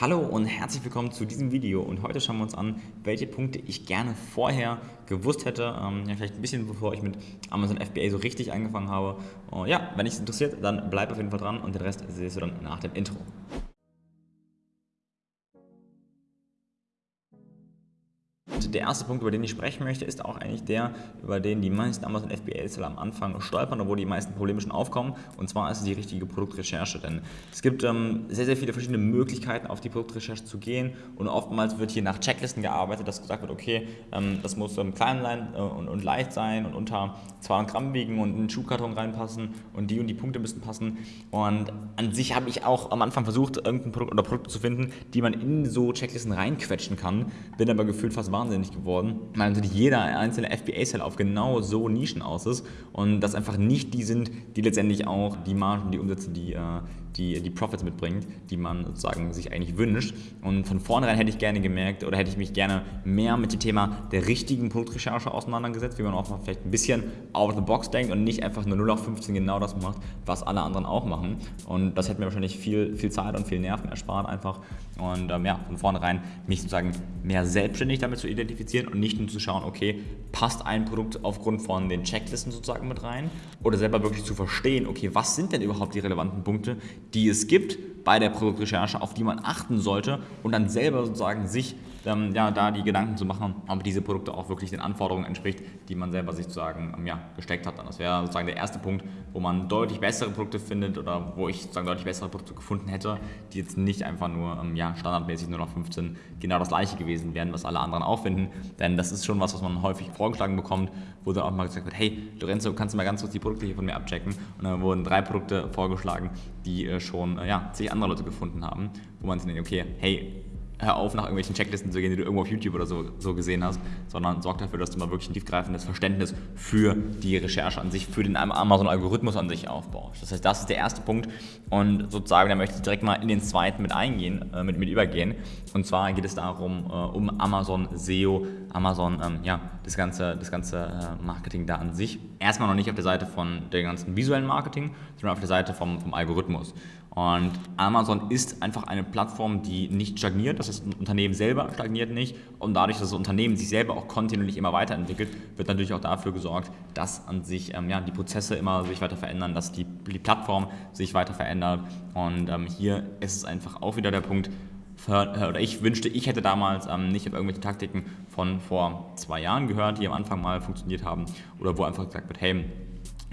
Hallo und herzlich willkommen zu diesem Video und heute schauen wir uns an, welche Punkte ich gerne vorher gewusst hätte, ähm, ja, vielleicht ein bisschen bevor ich mit Amazon FBA so richtig angefangen habe. Uh, ja, wenn dich es interessiert, dann bleib auf jeden Fall dran und den Rest siehst du dann nach dem Intro. Der erste Punkt, über den ich sprechen möchte, ist auch eigentlich der, über den die meisten Amazon FBA-Seller am Anfang stolpern, wo die meisten Probleme schon aufkommen. Und zwar ist es die richtige Produktrecherche. Denn es gibt ähm, sehr, sehr viele verschiedene Möglichkeiten, auf die Produktrecherche zu gehen. Und oftmals wird hier nach Checklisten gearbeitet, dass gesagt wird, okay, ähm, das muss ähm, klein sein äh, und, und, leicht sein und unter 200 Gramm wiegen und in einen Schuhkarton reinpassen und die und die Punkte müssen passen. Und an sich habe ich auch am Anfang versucht, irgendein Produkt oder Produkte zu finden, die man in so Checklisten reinquetschen kann. Bin aber gefühlt fast wahnsinnig wahnsinnig geworden, weil natürlich jeder einzelne FBA-Seller auf genau so Nischen aus ist und das einfach nicht die sind, die letztendlich auch die Margen, die Umsätze, die, äh, die, die Profits mitbringt, die man sozusagen sich eigentlich wünscht. Und von vornherein hätte ich gerne gemerkt oder hätte ich mich gerne mehr mit dem Thema der richtigen Produktrecherche auseinandergesetzt, wie man auch mal vielleicht ein bisschen out of the box denkt und nicht einfach nur 0 auf 15 genau das macht, was alle anderen auch machen. Und das hätte mir wahrscheinlich viel, viel Zeit und viel Nerven erspart einfach. Und ähm, ja, von vornherein mich sozusagen mehr selbstständig damit zu identifizieren und nicht nur zu schauen, okay, passt ein Produkt aufgrund von den Checklisten sozusagen mit rein oder selber wirklich zu verstehen, okay, was sind denn überhaupt die relevanten Punkte, die es gibt bei der Produktrecherche, auf die man achten sollte und dann selber sozusagen sich ähm, ja, da die Gedanken zu machen, ob diese Produkte auch wirklich den Anforderungen entspricht, die man selber sich sozusagen ähm, ja, gesteckt hat. das wäre sozusagen der erste Punkt, wo man deutlich bessere Produkte findet oder wo ich sozusagen deutlich bessere Produkte gefunden hätte, die jetzt nicht einfach nur ähm, ja, standardmäßig nur noch 15 genau das gleiche gewesen wären, was alle anderen auch finden. Denn das ist schon was, was man häufig vorgeschlagen bekommt, wo dann auch mal gesagt wird, hey Lorenzo, kannst du mal ganz kurz die Produkte hier von mir abchecken? Und dann wurden drei Produkte vorgeschlagen, die äh, schon äh, ja, zig andere Leute gefunden haben, wo man sich denkt, okay, hey, hör auf, nach irgendwelchen Checklisten zu gehen, die du irgendwo auf YouTube oder so, so gesehen hast, sondern sorg dafür, dass du mal wirklich ein tiefgreifendes Verständnis für die Recherche an sich, für den Amazon-Algorithmus an sich aufbaust. Das heißt, das ist der erste Punkt und sozusagen, da möchte ich direkt mal in den zweiten mit eingehen, äh, mit, mit übergehen. Und zwar geht es darum, äh, um Amazon SEO, Amazon, ähm, ja, das ganze, das ganze äh, Marketing da an sich. Erstmal noch nicht auf der Seite von der ganzen visuellen Marketing, sondern auf der Seite vom, vom Algorithmus. Und Amazon ist einfach eine Plattform, die nicht stagniert. Das heißt, ein Unternehmen selber stagniert nicht. Und dadurch, dass das Unternehmen sich selber auch kontinuierlich immer weiterentwickelt, wird natürlich auch dafür gesorgt, dass an sich ähm, ja, die Prozesse immer sich weiter verändern, dass die, die Plattform sich weiter verändert. Und ähm, hier ist es einfach auch wieder der Punkt, oder ich wünschte, ich hätte damals ähm, nicht auf irgendwelche Taktiken von vor zwei Jahren gehört, die am Anfang mal funktioniert haben oder wo einfach gesagt wird, hey,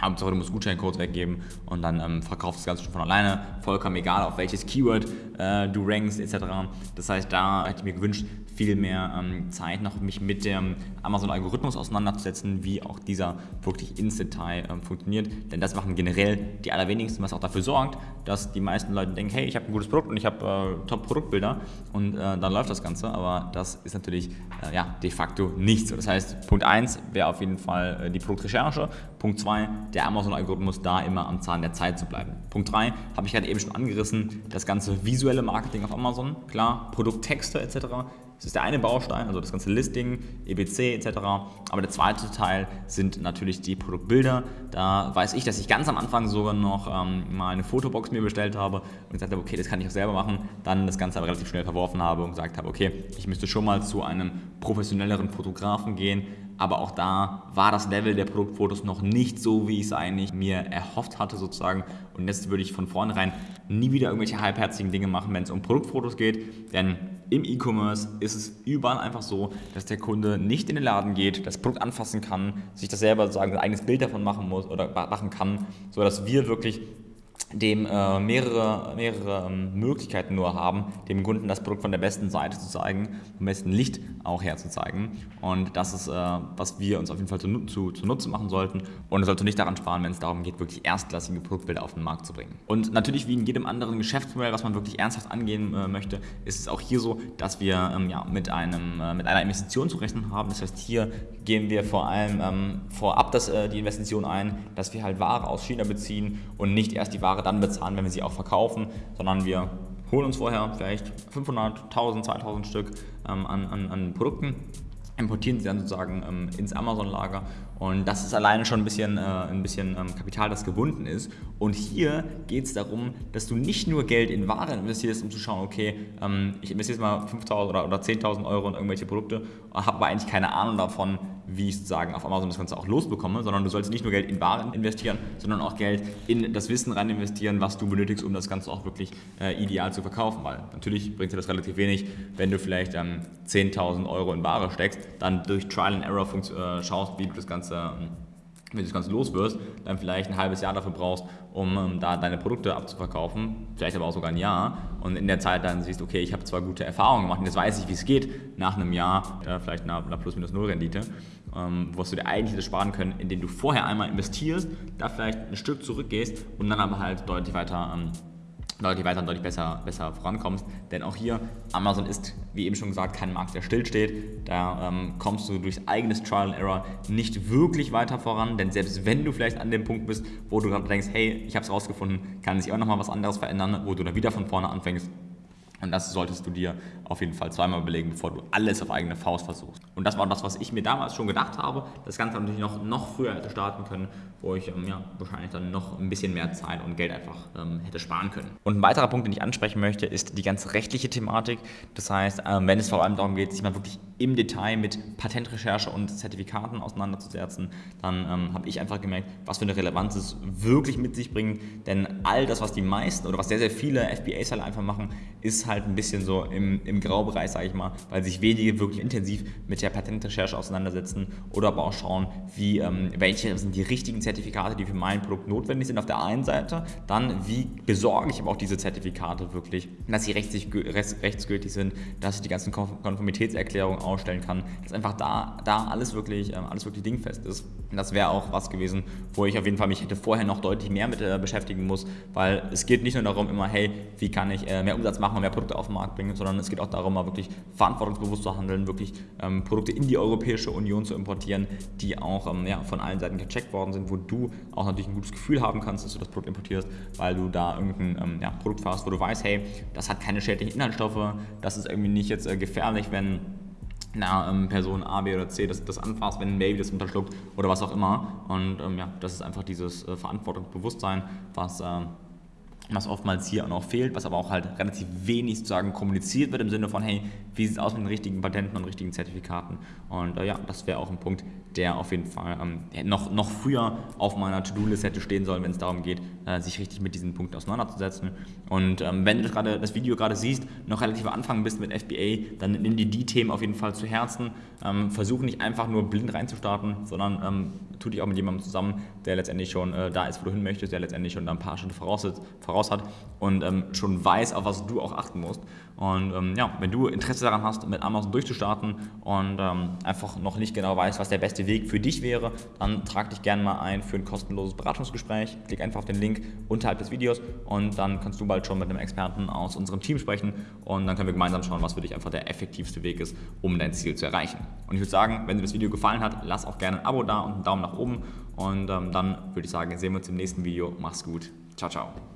Hauptsache du musst Gutscheincodes weggeben und dann ähm, verkaufst das Ganze schon von alleine, vollkommen egal auf welches Keyword äh, du rankst etc. Das heißt, da hätte ich mir gewünscht, viel mehr ähm, Zeit noch mich mit dem Amazon-Algorithmus auseinanderzusetzen, wie auch dieser wirklich ins Detail ähm, funktioniert. Denn das machen generell die allerwenigsten, was auch dafür sorgt, dass die meisten Leute denken, hey, ich habe ein gutes Produkt und ich habe äh, Top-Produktbilder und äh, dann läuft das Ganze. Aber das ist natürlich äh, ja, de facto nicht so. Das heißt, Punkt 1 wäre auf jeden Fall äh, die Produktrecherche. Punkt 2, der Amazon-Algorithmus da immer am Zahn der Zeit zu bleiben. Punkt 3, habe ich gerade eben schon angerissen, das ganze visuelle Marketing auf Amazon. Klar, Produkttexte etc das ist der eine Baustein, also das ganze Listing, EBC etc. Aber der zweite Teil sind natürlich die Produktbilder. Da weiß ich, dass ich ganz am Anfang sogar noch ähm, mal eine Fotobox mir bestellt habe und gesagt habe, okay, das kann ich auch selber machen. Dann das Ganze aber relativ schnell verworfen habe und gesagt habe, okay, ich müsste schon mal zu einem professionelleren Fotografen gehen. Aber auch da war das Level der Produktfotos noch nicht so, wie ich es eigentlich mir erhofft hatte sozusagen. Und jetzt würde ich von vornherein nie wieder irgendwelche halbherzigen Dinge machen, wenn es um Produktfotos geht. Denn im E-Commerce ist es überall einfach so, dass der Kunde nicht in den Laden geht, das Produkt anfassen kann, sich das selber sagen, ein eigenes Bild davon machen muss oder machen kann, sodass wir wirklich dem äh, mehrere, mehrere ähm, Möglichkeiten nur haben, dem Kunden das Produkt von der besten Seite zu zeigen, vom besten Licht auch herzuzeigen. Und das ist, äh, was wir uns auf jeden Fall zu, zu, zu Nutzen machen sollten. Und es sollte nicht daran sparen, wenn es darum geht, wirklich erstklassige Produktbilder auf den Markt zu bringen. Und natürlich, wie in jedem anderen Geschäftsmodell, was man wirklich ernsthaft angehen äh, möchte, ist es auch hier so, dass wir ähm, ja, mit, einem, äh, mit einer Investition zu rechnen haben. Das heißt, hier gehen wir vor allem ähm, vorab das, äh, die Investition ein, dass wir halt Ware aus China beziehen und nicht erst die Ware dann bezahlen, wenn wir sie auch verkaufen, sondern wir holen uns vorher vielleicht 500, 1000, 2000 Stück ähm, an, an, an Produkten importieren sie dann sozusagen ähm, ins Amazon-Lager und das ist alleine schon ein bisschen, äh, ein bisschen ähm, Kapital, das gebunden ist. Und hier geht es darum, dass du nicht nur Geld in Waren investierst, um zu schauen, okay, ähm, ich investiere jetzt mal 5.000 oder, oder 10.000 Euro in irgendwelche Produkte, habe aber eigentlich keine Ahnung davon, wie ich sozusagen auf Amazon das Ganze auch losbekomme, sondern du sollst nicht nur Geld in Waren investieren, sondern auch Geld in das Wissen rein investieren, was du benötigst, um das Ganze auch wirklich äh, ideal zu verkaufen. Weil natürlich bringt dir das relativ wenig, wenn du vielleicht ähm, 10.000 Euro in Ware steckst, dann durch Trial and Error äh, schaust, wie du das Ganze ähm, wenn du das Ganze los wirst, dann vielleicht ein halbes Jahr dafür brauchst, um ähm, da deine Produkte abzuverkaufen, vielleicht aber auch sogar ein Jahr. Und in der Zeit dann siehst, okay, ich habe zwar gute Erfahrungen gemacht und jetzt weiß ich, wie es geht, nach einem Jahr, äh, vielleicht einer, einer Plus-Minus-Null-Rendite, ähm, was du dir eigentlich hättest sparen können, indem du vorher einmal investierst, da vielleicht ein Stück zurückgehst und dann aber halt deutlich weiter ähm, deutlich weiter und deutlich besser, besser vorankommst. Denn auch hier, Amazon ist, wie eben schon gesagt, kein Markt, der stillsteht. Da ähm, kommst du durch eigenes Trial and Error nicht wirklich weiter voran, denn selbst wenn du vielleicht an dem Punkt bist, wo du gerade denkst, hey, ich habe es rausgefunden, kann sich auch nochmal was anderes verändern, wo du dann wieder von vorne anfängst, und das solltest du dir auf jeden Fall zweimal überlegen, bevor du alles auf eigene Faust versuchst. Und das war das, was ich mir damals schon gedacht habe. Das Ganze natürlich noch, noch früher hätte starten können, wo ich ähm, ja, wahrscheinlich dann noch ein bisschen mehr Zeit und Geld einfach ähm, hätte sparen können. Und ein weiterer Punkt, den ich ansprechen möchte, ist die ganze rechtliche Thematik. Das heißt, ähm, wenn es vor allem darum geht, sich mal wirklich im Detail mit Patentrecherche und Zertifikaten auseinanderzusetzen, dann ähm, habe ich einfach gemerkt, was für eine Relevanz es wirklich mit sich bringt. Denn all das, was die meisten oder was sehr, sehr viele FBA-Seller einfach machen, ist halt ein bisschen so im, im Graubereich, sage ich mal, weil sich wenige wirklich intensiv mit der Patentrecherche auseinandersetzen oder aber auch schauen, wie, ähm, welche sind die richtigen Zertifikate, die für mein Produkt notwendig sind auf der einen Seite, dann wie besorge ich aber auch diese Zertifikate wirklich, dass sie rechtsgültig sind, dass ich die ganzen Konformitätserklärungen ausstellen kann, dass einfach da, da alles, wirklich, ähm, alles wirklich dingfest ist. Und das wäre auch was gewesen, wo ich auf jeden Fall mich hätte vorher noch deutlich mehr mit äh, beschäftigen muss, weil es geht nicht nur darum immer, hey, wie kann ich äh, mehr Umsatz machen und mehr Produkte auf den Markt bringen, sondern es geht auch darum, mal wirklich verantwortungsbewusst zu handeln, wirklich ähm, Produkte in die Europäische Union zu importieren, die auch ähm, ja, von allen Seiten gecheckt worden sind, wo du auch natürlich ein gutes Gefühl haben kannst, dass du das Produkt importierst, weil du da irgendein ähm, ja, Produkt fährst, wo du weißt, hey, das hat keine schädlichen Inhaltsstoffe, das ist irgendwie nicht jetzt äh, gefährlich, wenn einer ähm, Person A, B oder C das, das anfasst, wenn ein Baby das unterschluckt oder was auch immer. Und ähm, ja, das ist einfach dieses äh, Verantwortungsbewusstsein, was, äh, was oftmals hier auch noch fehlt, was aber auch halt relativ wenig sozusagen kommuniziert wird im Sinne von, hey, wie sieht es aus mit den richtigen Patenten und richtigen Zertifikaten? Und äh, ja, das wäre auch ein Punkt, der auf jeden Fall ähm, noch, noch früher auf meiner To-Do-List hätte stehen sollen, wenn es darum geht, äh, sich richtig mit diesen Punkten auseinanderzusetzen. Und ähm, wenn du gerade das Video gerade siehst, noch relativ am Anfang bist mit FBA, dann nimm dir die Themen auf jeden Fall zu Herzen. Ähm, versuch nicht einfach nur blind reinzustarten, sondern ähm, tu dich auch mit jemandem zusammen, der letztendlich schon äh, da ist, wo du hin möchtest, der letztendlich schon da ein paar Schritte voraus, voraus hat und ähm, schon weiß, auf was du auch achten musst. Und ähm, ja, wenn du Interesse daran hast, mit Amazon durchzustarten und ähm, einfach noch nicht genau weißt, was der beste Weg für dich wäre, dann trag dich gerne mal ein für ein kostenloses Beratungsgespräch. Klick einfach auf den Link unterhalb des Videos und dann kannst du bald schon mit einem Experten aus unserem Team sprechen und dann können wir gemeinsam schauen, was für dich einfach der effektivste Weg ist, um dein Ziel zu erreichen. Und ich würde sagen, wenn dir das Video gefallen hat, lass auch gerne ein Abo da und einen Daumen nach oben und ähm, dann würde ich sagen, sehen wir uns im nächsten Video. Mach's gut. Ciao, ciao.